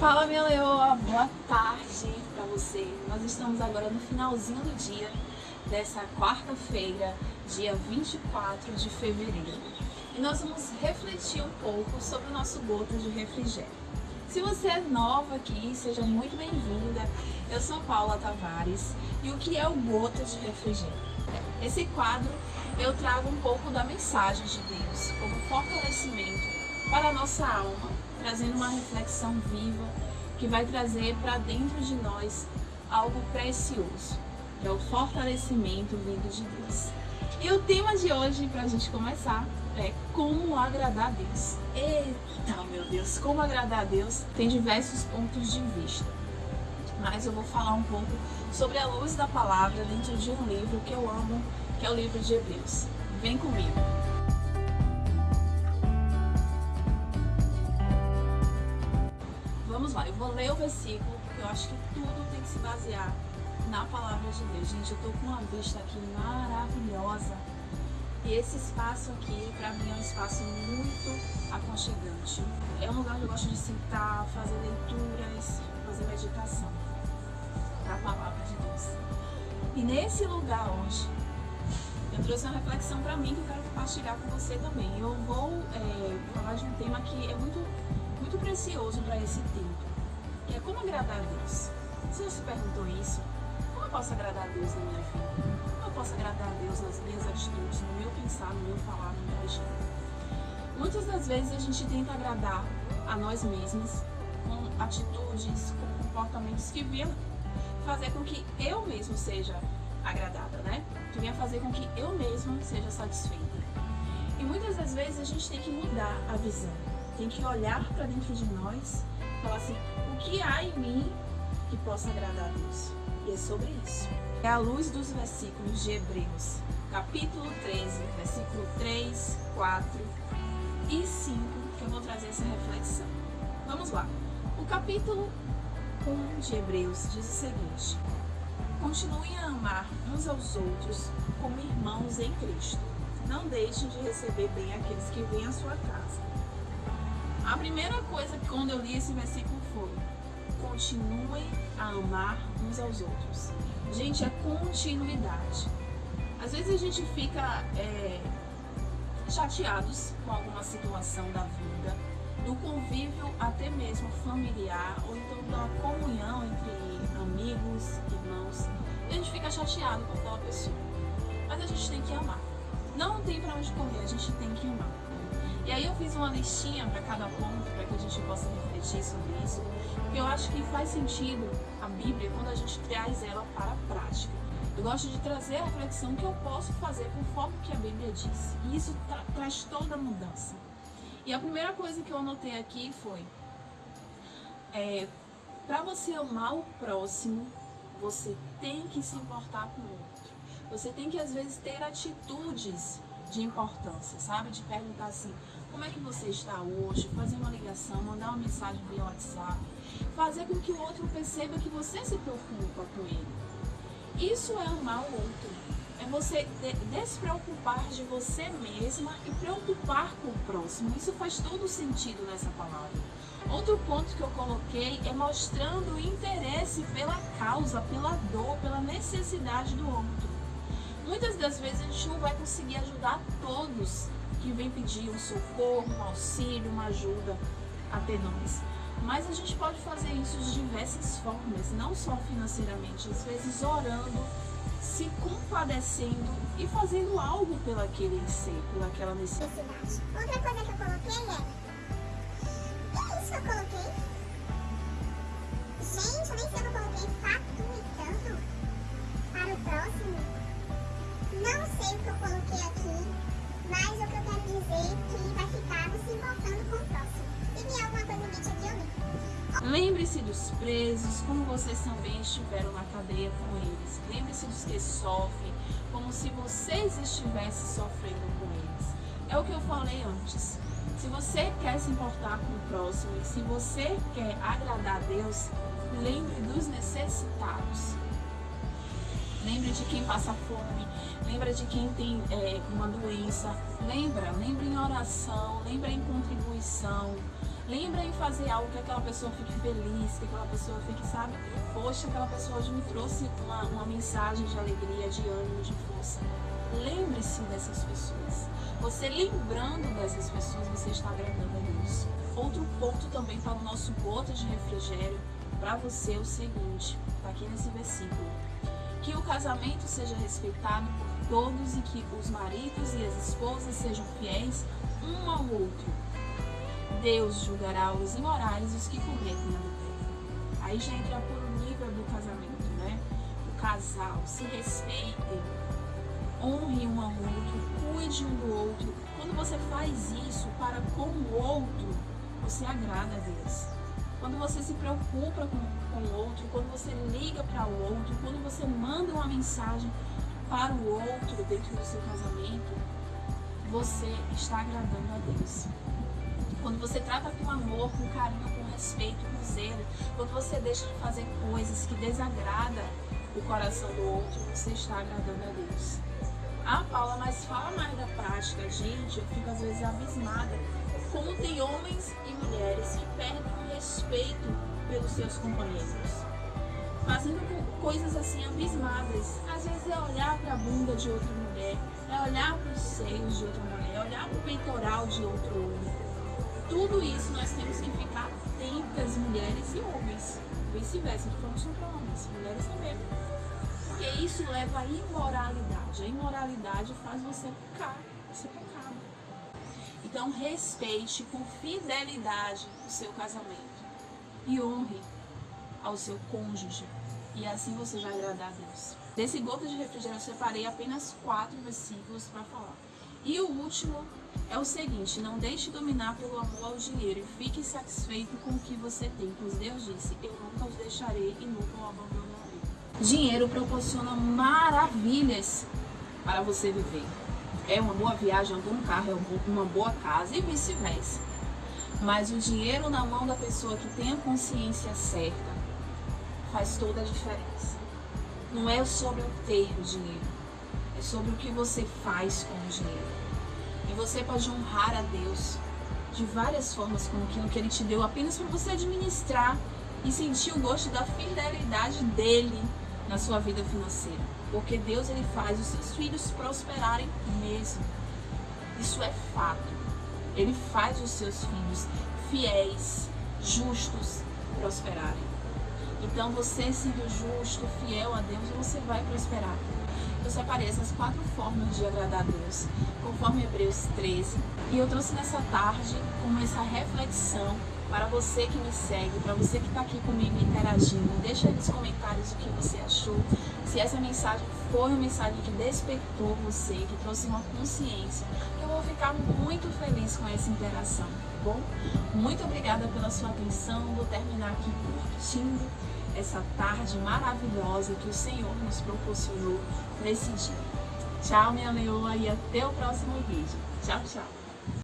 Fala minha leoa, boa tarde para você. Nós estamos agora no finalzinho do dia dessa quarta-feira, dia 24 de fevereiro. E nós vamos refletir um pouco sobre o nosso gota de refrigério. Se você é nova aqui, seja muito bem-vinda. Eu sou Paula Tavares e o que é o gota de refrigério? Esse quadro eu trago um pouco da mensagem de Deus como fortalecimento para a nossa alma trazendo uma reflexão viva que vai trazer para dentro de nós algo precioso, que é o fortalecimento vindo de Deus. E o tema de hoje, para a gente começar, é como agradar a Deus. Eita, meu Deus, como agradar a Deus tem diversos pontos de vista. Mas eu vou falar um pouco sobre a luz da palavra dentro de um livro que eu amo, que é o livro de Hebreus. Vem comigo. Vou ler o versículo, porque eu acho que tudo tem que se basear na palavra de Deus. Gente, eu tô com uma vista aqui maravilhosa. E esse espaço aqui, para mim, é um espaço muito aconchegante. É um lugar onde eu gosto de sentar, fazer leituras, fazer meditação da palavra de Deus. E nesse lugar hoje, eu trouxe uma reflexão para mim que eu quero compartilhar com você também. Eu vou é, falar de um tema que é muito muito precioso para esse tempo, é como agradar a Deus. Se você perguntou isso, como eu posso agradar a Deus na minha vida? Como eu posso agradar a Deus nas minhas atitudes, no meu pensar, no meu falar, no meu agir? Muitas das vezes a gente tenta agradar a nós mesmos com atitudes, com comportamentos que venham fazer com que eu mesmo seja agradada, né? Que venha fazer com que eu mesmo seja satisfeita. E muitas das vezes a gente tem que mudar a visão tem que olhar para dentro de nós falar assim, que há em mim que possa agradar a Deus? E é sobre isso. É a luz dos versículos de Hebreus, capítulo 13, versículo 3, 4 e 5, que eu vou trazer essa reflexão. Vamos lá. O capítulo 1 de Hebreus diz o seguinte: Continuem a amar uns aos outros como irmãos em Cristo. Não deixem de receber bem aqueles que vêm à sua casa a primeira coisa que quando eu li esse versículo foi: continuem a amar uns aos outros. Gente, é continuidade. Às vezes a gente fica é, chateados com alguma situação da vida, do convívio até mesmo familiar, ou então da comunhão entre amigos, irmãos. A gente fica chateado com aquela pessoa. Mas a gente tem que amar. Não tem para onde correr, a gente tem que amar. E aí eu fiz uma listinha para cada ponto, para que a gente possa refletir sobre isso, porque eu acho que faz sentido a Bíblia quando a gente traz ela para a prática. Eu gosto de trazer a reflexão que eu posso fazer conforme que a Bíblia diz. E isso tra traz toda a mudança. E a primeira coisa que eu anotei aqui foi: é, para você amar o próximo, você tem que se importar com o outro. Você tem que às vezes ter atitudes de importância, sabe? De perguntar assim, como é que você está hoje, fazer uma ligação, mandar uma mensagem via WhatsApp, fazer com que o outro perceba que você se preocupa com ele. Isso é amar o outro. É você despreocupar de você mesma e preocupar com o próximo. Isso faz todo sentido nessa palavra. Outro ponto que eu coloquei é mostrando interesse pela causa, pela dor, pela necessidade do outro. Muitas das vezes a gente não vai conseguir ajudar todos que vem pedir um socorro, um auxílio, uma ajuda até nós. Mas a gente pode fazer isso de diversas formas, não só financeiramente, às vezes orando, se compadecendo e fazendo algo pelaquele ser, pelaquela necessidade. Outra coisa que eu coloquei é Lembre-se dos presos, como vocês também estiveram na cadeia com eles. Lembre-se dos que sofrem, como se vocês estivessem sofrendo com eles. É o que eu falei antes. Se você quer se importar com o próximo e se você quer agradar a Deus, lembre dos necessitados. Lembre de quem passa fome, lembra de quem tem é, uma doença, lembra, lembra em oração, lembra em contribuição, Lembra em fazer algo que aquela pessoa fique feliz, que aquela pessoa fique, sabe? Poxa, aquela pessoa hoje me trouxe uma, uma mensagem de alegria, de ânimo, de força. Lembre-se dessas pessoas. Você lembrando dessas pessoas, você está agradando a Deus. Outro ponto também para o nosso gota de refrigério para você é o seguinte, está aqui nesse versículo. Que o casamento seja respeitado por todos e que os maridos e as esposas sejam fiéis um ao outro. Deus julgará os imorais e os que cometem adultério. Aí já entra por o nível do casamento, né? O casal se respeitem, honre um ao outro, cuide um do outro. Quando você faz isso para com o outro, você agrada a Deus. Quando você se preocupa com, com o outro, quando você liga para o outro, quando você manda uma mensagem para o outro dentro do seu casamento, você está agradando a Deus. Quando você trata com amor, com carinho, com respeito, com zelo, quando você deixa de fazer coisas que desagradam o coração do outro, você está agradando a Deus. Ah, Paula, mas fala mais da prática. Gente, eu fico às vezes abismada. Como tem homens e mulheres que perdem o respeito pelos seus companheiros. Fazendo coisas assim abismadas. Às vezes é olhar para a bunda de outra mulher, é olhar para os seios de outra mulher, é olhar para o peitoral de outro homem. Tudo isso nós temos que ficar atentas, mulheres e homens. Vice-versa, não falando só para homens, mulheres também. Porque isso leva à imoralidade. A imoralidade faz você pecar, você pecado. Então respeite com fidelidade o seu casamento e honre ao seu cônjuge. E assim você vai agradar a Deus. Desse gota de refrigério eu separei apenas quatro versículos para falar. E o último é o seguinte: não deixe dominar pelo amor ao dinheiro e fique satisfeito com o que você tem, pois Deus disse: Eu nunca os deixarei e nunca o abandonarei. Dinheiro proporciona maravilhas para você viver. É uma boa viagem, um bom carro, é uma boa casa e vice-versa. Mas o dinheiro na mão da pessoa que tem a consciência certa faz toda a diferença. Não é sobre o o dinheiro, sobre o que você faz com o dinheiro. E você pode honrar a Deus de várias formas com aquilo que Ele te deu, apenas para você administrar e sentir o gosto da fidelidade dele na sua vida financeira. Porque Deus ele faz os seus filhos prosperarem mesmo. Isso é fato. Ele faz os seus filhos fiéis, justos, prosperarem. Então você sendo justo, fiel a Deus, você vai prosperar. Eu separei essas quatro formas de agradar a Deus, conforme Hebreus 13. E eu trouxe nessa tarde como essa reflexão para você que me segue, para você que está aqui comigo interagindo. Deixa aí nos comentários o que você achou. Se essa mensagem foi uma mensagem que despertou você, que trouxe uma consciência, eu vou ficar muito feliz com essa interação, tá bom? Muito obrigada pela sua atenção. Vou terminar aqui curtindo essa tarde maravilhosa que o Senhor nos proporcionou nesse dia. Tchau, minha leoa, e até o próximo vídeo. Tchau, tchau.